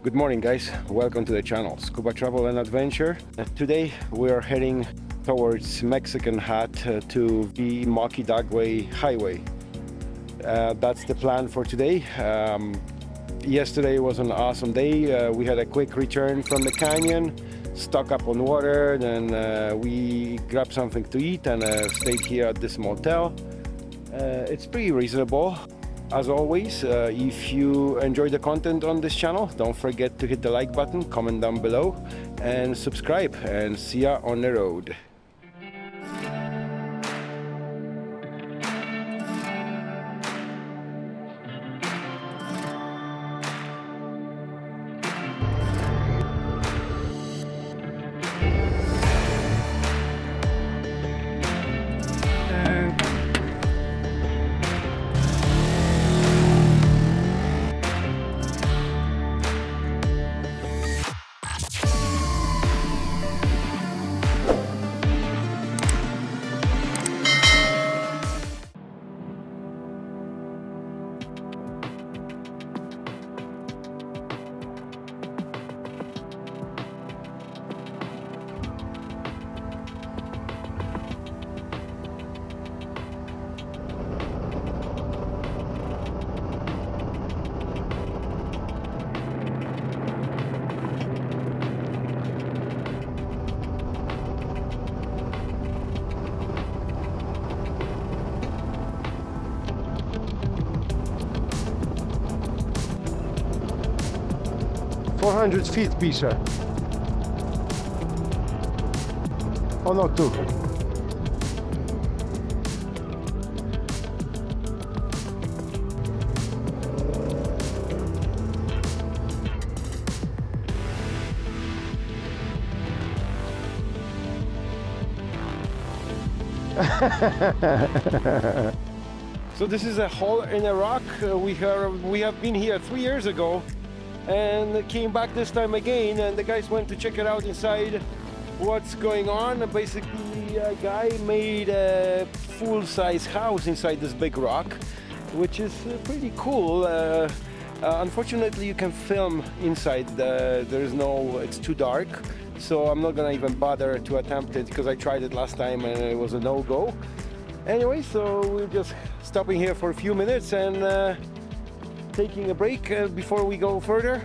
Good morning guys, welcome to the channel Scuba Travel and Adventure. Uh, today we are heading towards Mexican Hat uh, to the Moki Dugway Highway. Uh, that's the plan for today. Um, yesterday was an awesome day. Uh, we had a quick return from the canyon, stock up on water, then we grabbed something to eat and stayed here at this motel. it's pretty reasonable. As always, uh, if you enjoy the content on this channel, don't forget to hit the like button, comment down below, and subscribe. And see ya on the road. 400 feet pisze. Ono two. so this is a hole in a rock. Uh, we, have, we have been here three years ago and came back this time again and the guys went to check it out inside. What's going on? Basically a guy made a full-size house inside this big rock which is uh, pretty cool. Uh, uh, unfortunately you can film inside the, there's no it's too dark. So I'm not gonna even bother to attempt it because I tried it last time and it was a no-go. Anyway so we're just stopping here for a few minutes and uh, taking a break uh, before we go further.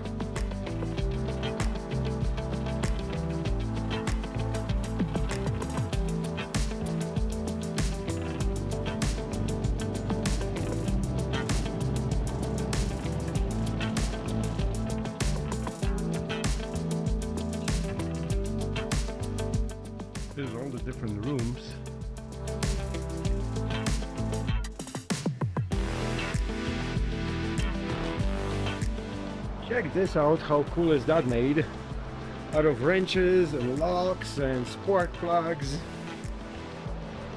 There's all the different rooms Check this out, how cool is that made? Out of wrenches and locks and spark plugs.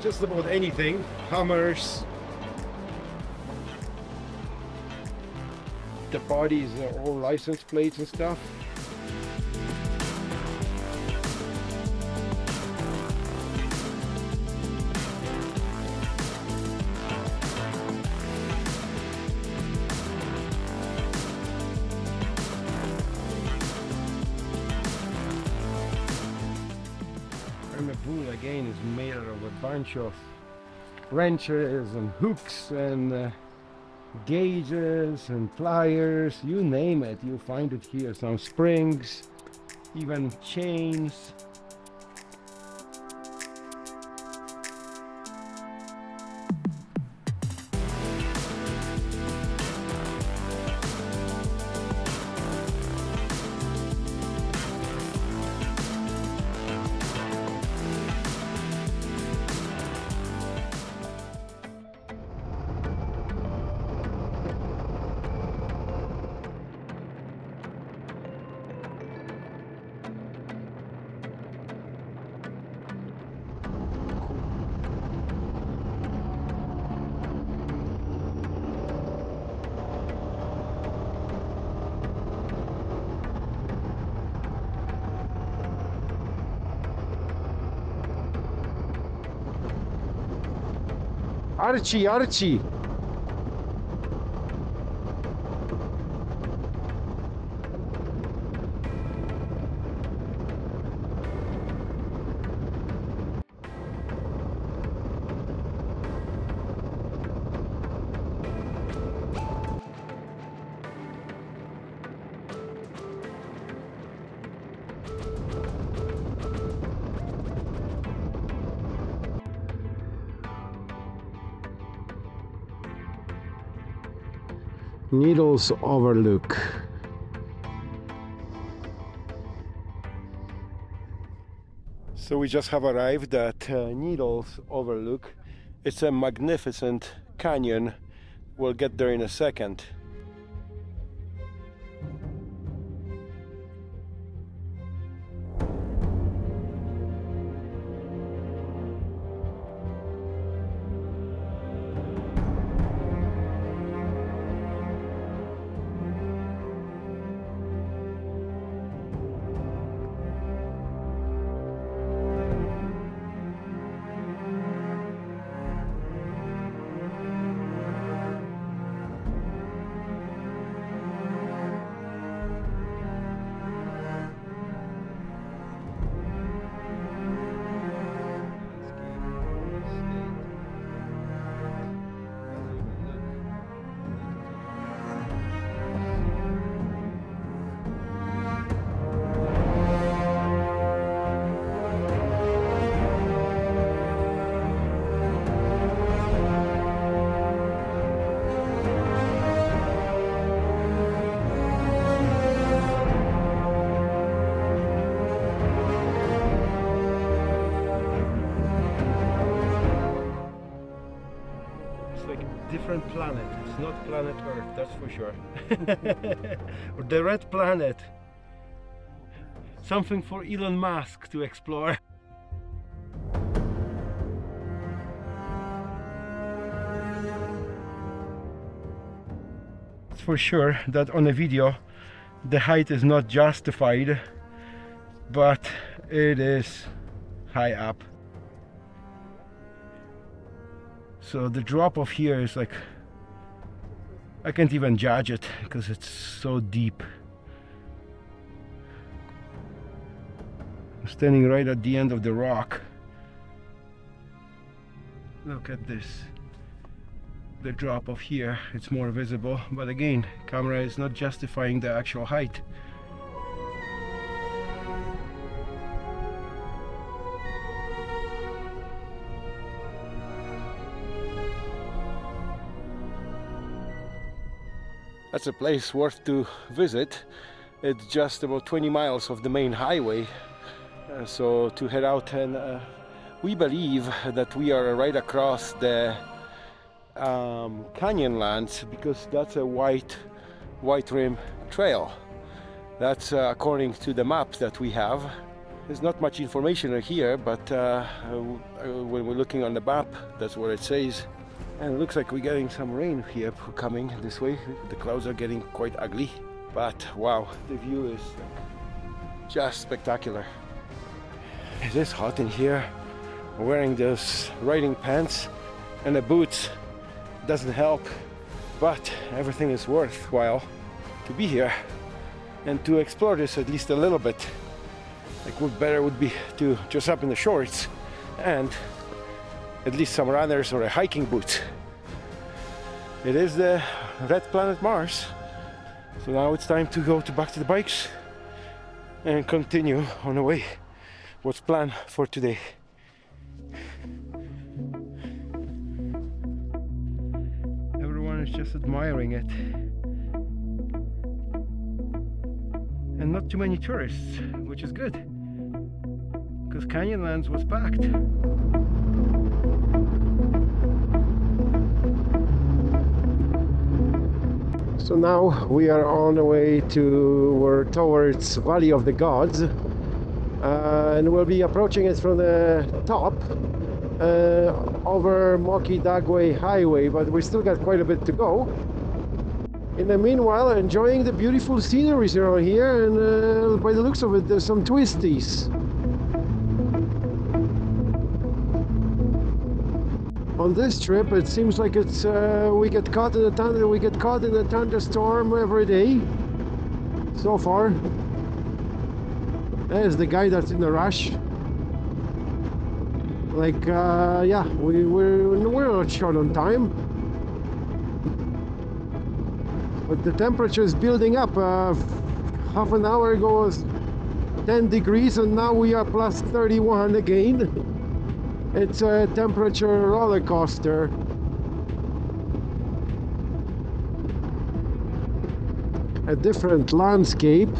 Just about anything. Hammers. The bodies are all license plates and stuff. Again is made out of a bunch of wrenches and hooks and uh, gauges and pliers you name it. You find it here. Some springs even chains هرچی هرچی Needles Overlook. So we just have arrived at uh, Needles Overlook. It's a magnificent canyon. We'll get there in a second. Planet Earth, that's for sure. the red planet. Something for Elon Musk to explore. It's for sure that on a video the height is not justified, but it is high up. so the drop off here is like I can't even judge it because it's so deep. I'm standing right at the end of the rock. Look at this. The drop off here it's more visible. But again camera is not justifying the actual height that's a place worth to visit. It's just about 20 miles of the main highway. Uh, so to head out and uh, we believe that we are right across the um, Canyonlands because that's a white white rim trail. That's uh, according to the map that we have. There's not much information here but uh, uh, when we're looking on the map that's what it says and it looks like we're getting some rain here coming this way. The clouds are getting quite ugly but wow the view is just spectacular. It is hot in here. Wearing those riding pants and the boots doesn't help but everything is worthwhile to be here and to explore this at least a little bit. Like what better would be to dress up in the shorts and at least some runners or a hiking boot. It is the red planet Mars. So now it's time to go to back to the bikes and continue on the way. What's planned for today? Everyone is just admiring it. And not too many tourists, which is good. Because Canyonlands was packed. So now we are on the way to towards Valley of the Gods and we'll be approaching it from the top uh, over Moki Dugway Highway but we still got quite a bit to go. In the meanwhile enjoying the beautiful sceneries around here and uh, by the looks of it there's some twisties. On this trip it seems like it's uh, we get caught in a thunder we get caught in a thunderstorm every day so far. There's the guy that's in a rush. Like uh, yeah we, we're, we're not short on time. But the temperature is building up uh, half an hour ago was 10 degrees and now we are plus 31 again It's a temperature roller coaster. A different landscape.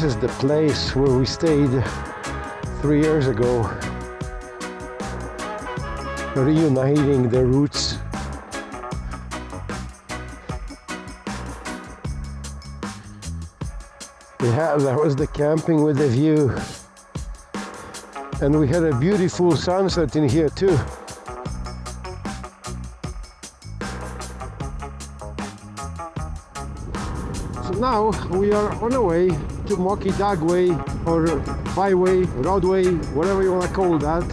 This is the place where we stayed three years ago, reuniting the roots. Yeah, that was the camping with the view. And we had a beautiful sunset in here too. So now we are on our way to Moki Dugway or byway, roadway, whatever you want to call that.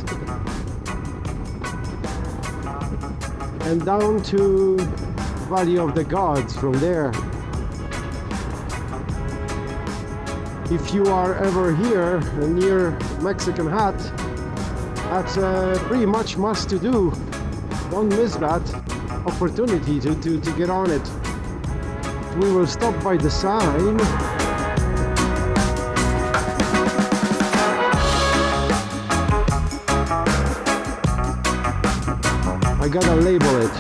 And down to Valley of the Gods from there. If you are ever here near Mexican Hat, that's uh, pretty much must to do. Don't miss that opportunity to, to, to get on it. We will stop by the sign. I gotta label it.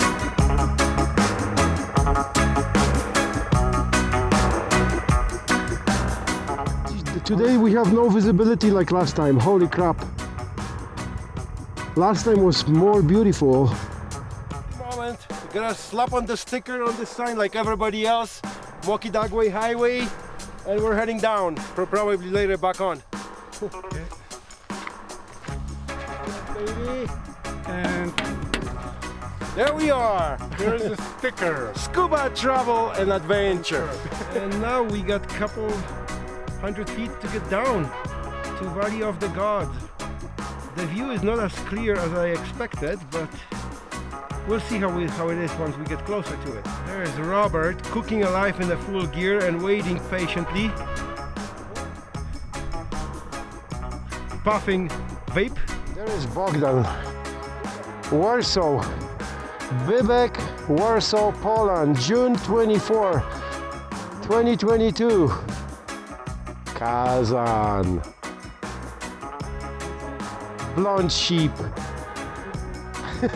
Today we have no visibility like last time, holy crap. Last time was more beautiful. Moment, we gotta slap on the sticker on the sign like everybody else. Moki Dugway Highway, and we're heading down, probably later back on. okay. Baby. And there we are. There is a sticker. Scuba travel and adventure. and now we got a couple hundred feet to get down to Valley of the Gods. The view is not as clear as I expected, but we'll see how, we, how it is once we get closer to it. There's Robert cooking alive in the full gear and waiting patiently. Puffing vape. There is Bogdan. Warsaw. Wybek, Warsaw, Poland, June 24, 2022. Kazan. Blonde sheep.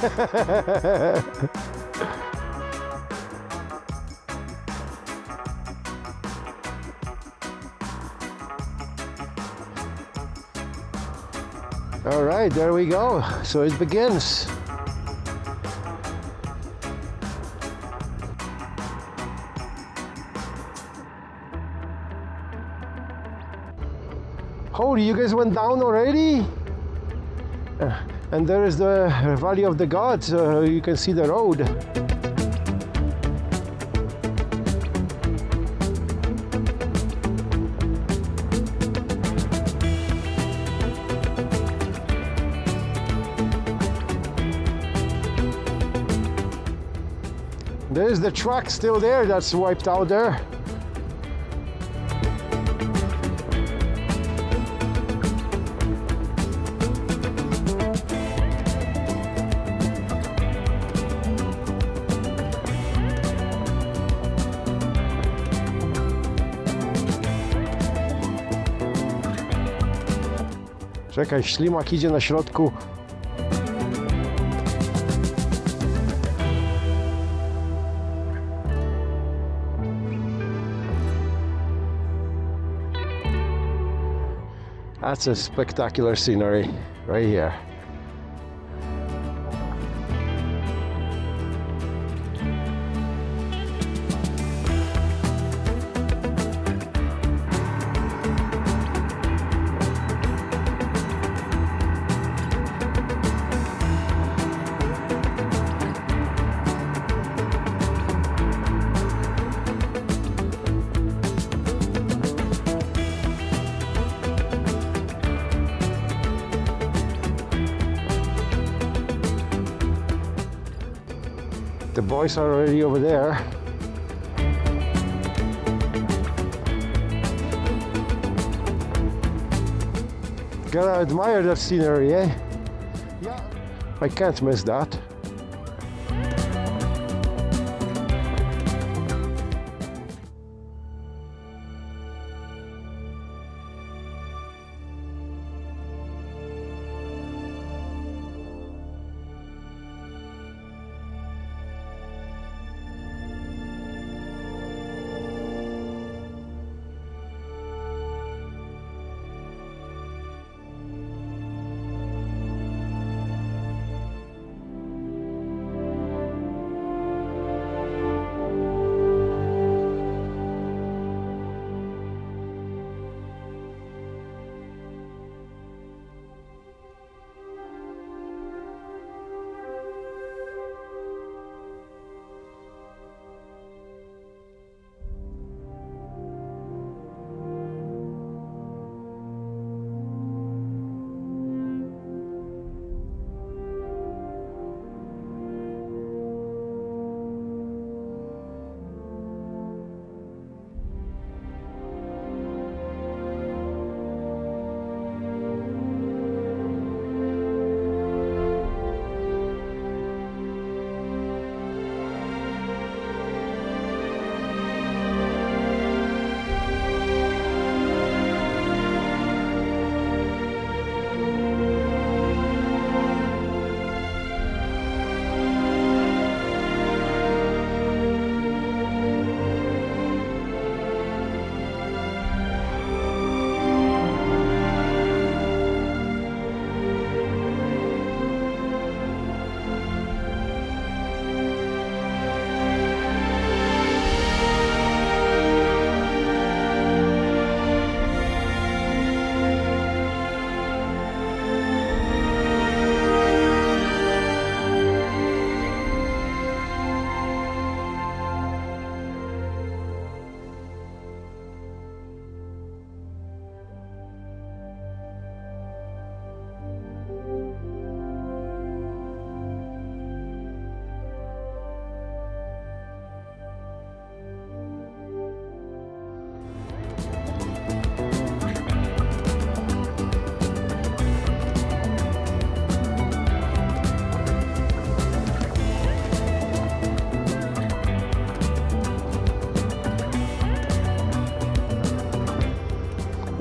All right, there we go. So it begins. Road. You guys went down already? And there is the Valley of the Gods. Uh, you can see the road. There's the truck still there that's wiped out there. Czekaj, ślimak idzie na środku. That's a spectacular scenery right here. Are already over there. Gotta admire that scenery, eh? Yeah. I can't miss that.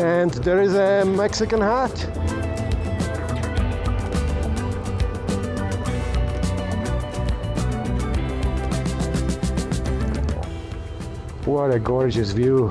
And there is a Mexican hat. What a gorgeous view.